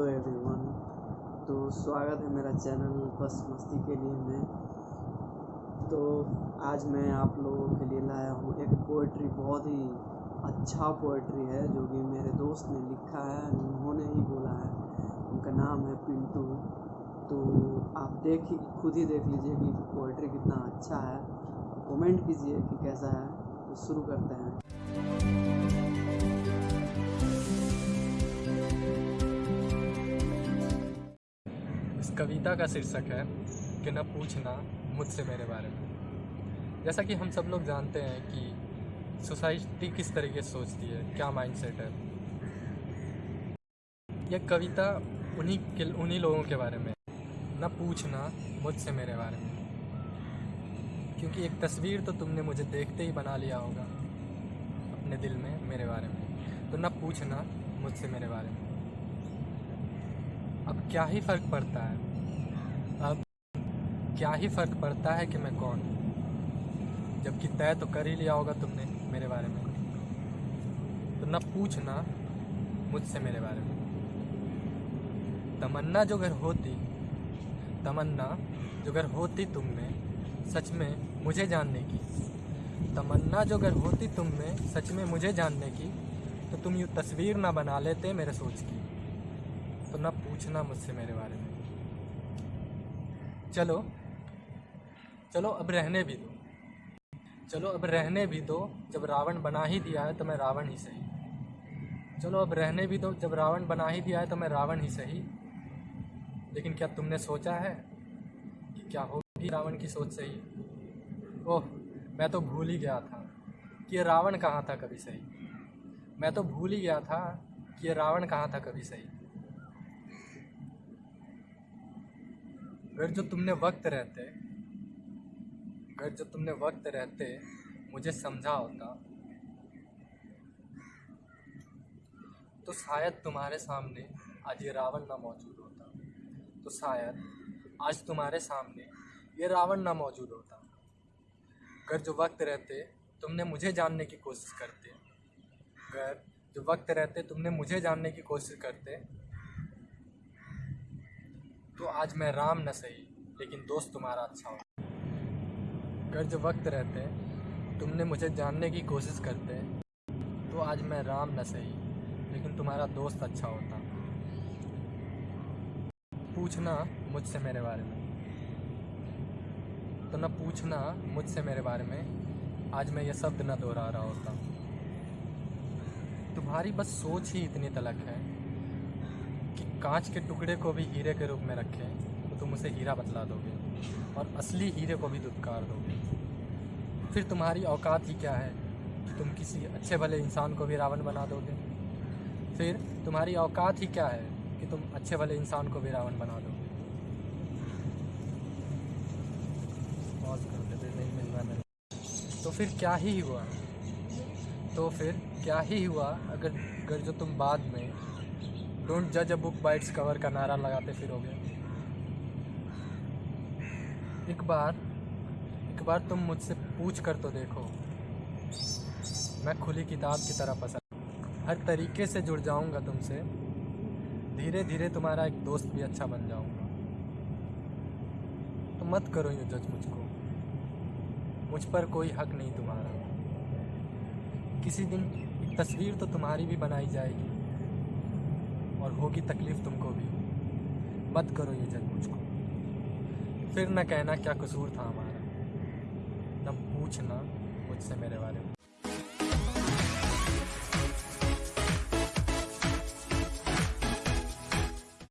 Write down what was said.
Hello everyone. तो स्वागत है मेरा चैनल बस मस्ती के लिए में। तो आज मैं आप लोगों के लिए लाया हूँ एक पोइट्री बहुत ही अच्छा पोइट्री है, जो कि मेरे दोस्त ने लिखा है, उन्होंने ही बोला है। उनका नाम है पिंटू। तो आप देख ही, खुद ही देख लीजिए कि पोइट्री कितना अच्छा है। कमेंट कीजिए कि कैसा है। तो शुरू करते हैं। कविता का शीर्षक है कि न पूछना मुझसे मेरे बारे में। जैसा कि हम सब लोग जानते हैं कि सोसाइटी किस तरीके से सोचती है, क्या माइंडसेट है। यह कविता उन्हीं के, उन्हीं लोगों के बारे में। न पूछना मुझसे मेरे बारे में। क्योंकि एक तस्वीर तो तुमने मुझे देखते ही बना लिया होगा, अपने दिल में मेरे बारे में। तो न पूछना मुझसे मेरे बारे में। क्या ही फ़र्क पड़ता है? अब क्या ही फ़र्क पड़ता है कि मैं कौन हूँ? जबकि तय तो कर ही लिया होगा तुमने मेरे बारे में। तो न पूछना मुझसे मेरे बारे में। तमन्ना जो अगर होती, तमन्ना जो अगर होती तुम में सच में मुझे जानने की। तमन्ना जो अगर होती तुम में सच में मुझे जानने की। तो तुम यूँ तस्वीर ना बना लेते मेरे सोच की। तो ना पूछना मुझसे मेरे बारे में। चलो चलो अब रहने भी दो। चलो अब रहने भी दो, जब रावण बना ही दिया है तो मैं रावण ही सही। चलो अब रहने भी दो, जब रावण बना ही दिया है तो मैं रावण ही सही। लेकिन क्या तुमने सोचा है कि क्या होगी रावण की सोच सही? ओह, मैं तो भूल ही गया था कि ये रावण कहाँ था कभी सही। मैं तो भूल ही गया था कि ये रावण कहाँ था कभी सही। अगर जो तुमने वक्त रहते अगर जो तुमने वक्त रहते, मुझे समझा होता। तो शायद तुम्हारे सामने आज ये रावण ना मौजूद होता। तो शायद आज तुम्हारे सामने ये रावण ना मौजूद होता। अगर जो वक्त रहते, तुमने मुझे जानने की कोशिश करते। अगर जो वक्त रहते, तुमने मुझे जानने की कोशिश करते। आज मैं राम न सही, लेकिन दोस्त तुम्हारा अच्छा हो। अगर जो वक्त रहते, तुमने मुझे जानने की कोशिश करते तो आज मैं राम न सही, लेकिन तुम्हारा दोस्त अच्छा होता। पूछना मुझसे मेरे बारे में। तो न पूछना मुझसे मेरे बारे में, आज मैं ये शब्द न दोहरा रहा होता। तुम्हारी बस सोच ही इतनी तलक है कांच के टुकड़े को भी हीरे के रूप में रखें तो तुम उसे हीरा बतला दोगे और असली हीरे को भी दुत्कार दोगे। फिर तुम्हारी औकात ही क्या है कि तुम किसी अच्छे भले इंसान को भी रावण बना दोगे? फिर तुम्हारी औकात ही क्या है कि तुम अच्छे भले इंसान को भी रावण बना दोगे? तो फिर क्या ही हुआ? तो फिर क्या ही हुआ अगर अगर जो तुम बाद में डोंट जज अ बुक बाइट्स कवर का नारा लगाते फिरोगे एक बार एक बार तुम मुझसे पूछ कर तो देखो। मैं खुली किताब की तरह पसंद हर तरीके से जुड़ जाऊँगा तुमसे। धीरे धीरे तुम्हारा एक दोस्त भी अच्छा बन जाऊँगा। तो मत करो यूँ जज मुझको। मुझ पर कोई हक नहीं तुम्हारा। किसी दिन तस्वीर तो तुम्हारी भी बनाई जाएगी। और होगी तकलीफ़ तुमको भी। मत करो ये जज मुझको। फिर न कहना क्या कसूर था हमारा। न पूछना मुझसे मेरे बारे में।